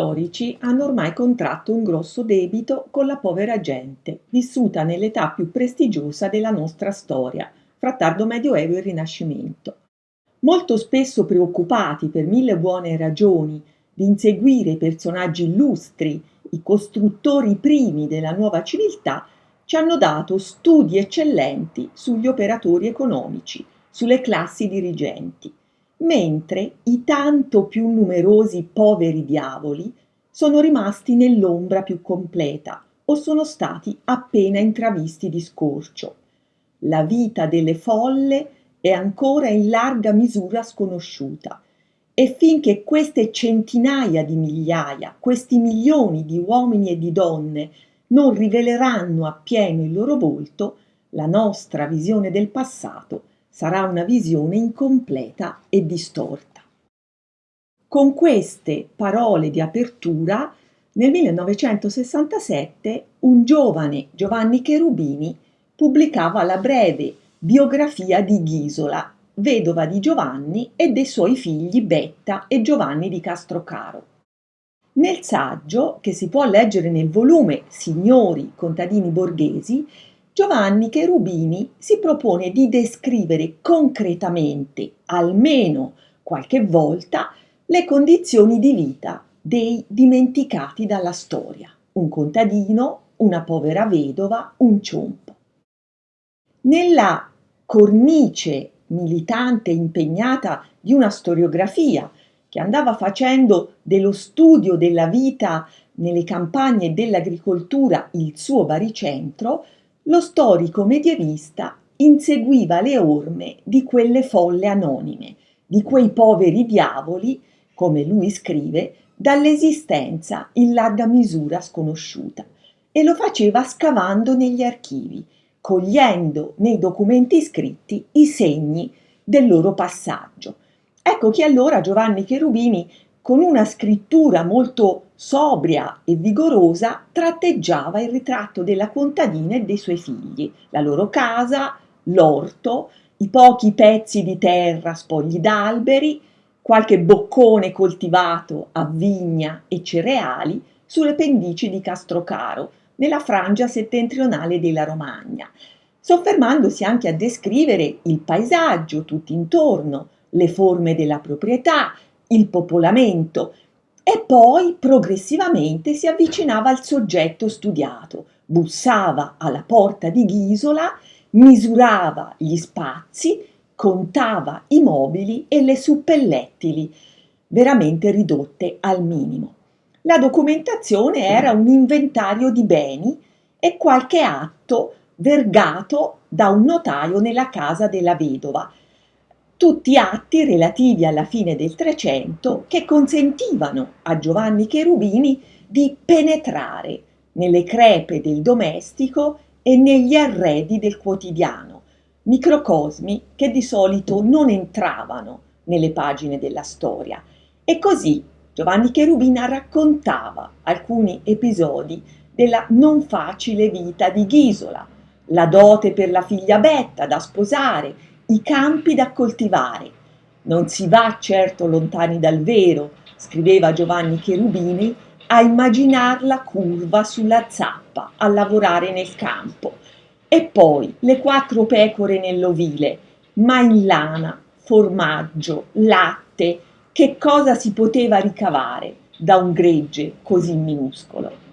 storici hanno ormai contratto un grosso debito con la povera gente, vissuta nell'età più prestigiosa della nostra storia, fra tardo medioevo e rinascimento. Molto spesso preoccupati per mille buone ragioni di inseguire i personaggi illustri, i costruttori primi della nuova civiltà, ci hanno dato studi eccellenti sugli operatori economici, sulle classi dirigenti, mentre i tanto più numerosi poveri diavoli sono rimasti nell'ombra più completa o sono stati appena intravisti di scorcio. La vita delle folle è ancora in larga misura sconosciuta e finché queste centinaia di migliaia, questi milioni di uomini e di donne non riveleranno appieno il loro volto, la nostra visione del passato sarà una visione incompleta e distorta. Con queste parole di apertura, nel 1967 un giovane Giovanni Cherubini pubblicava la breve biografia di Ghisola, vedova di Giovanni e dei suoi figli Betta e Giovanni di Castrocaro. Nel saggio, che si può leggere nel volume Signori contadini borghesi, Giovanni Cherubini si propone di descrivere concretamente, almeno qualche volta, le condizioni di vita dei dimenticati dalla storia, un contadino, una povera vedova, un ciompo. Nella cornice militante impegnata di una storiografia che andava facendo dello studio della vita nelle campagne dell'agricoltura il suo baricentro, lo storico medievista inseguiva le orme di quelle folle anonime, di quei poveri diavoli, come lui scrive, dall'esistenza in larga misura sconosciuta, e lo faceva scavando negli archivi, cogliendo nei documenti scritti i segni del loro passaggio. Ecco che allora Giovanni Cherubini con una scrittura molto sobria e vigorosa, tratteggiava il ritratto della contadina e dei suoi figli, la loro casa, l'orto, i pochi pezzi di terra spogli d'alberi, qualche boccone coltivato a vigna e cereali sulle pendici di Castrocaro, nella frangia settentrionale della Romagna, soffermandosi anche a descrivere il paesaggio tutto intorno, le forme della proprietà, il popolamento e poi progressivamente si avvicinava al soggetto studiato, bussava alla porta di Ghisola, misurava gli spazi, contava i mobili e le suppellettili, veramente ridotte al minimo. La documentazione era un inventario di beni e qualche atto vergato da un notaio nella casa della vedova, tutti atti relativi alla fine del Trecento che consentivano a Giovanni Cherubini di penetrare nelle crepe del domestico e negli arredi del quotidiano, microcosmi che di solito non entravano nelle pagine della storia. E così Giovanni Cherubina raccontava alcuni episodi della non facile vita di Ghisola, la dote per la figlia Betta da sposare, i campi da coltivare. Non si va certo lontani dal vero, scriveva Giovanni Cherubini, a immaginar la curva sulla zappa, a lavorare nel campo. E poi le quattro pecore nell'ovile, ma in lana, formaggio, latte, che cosa si poteva ricavare da un gregge così minuscolo?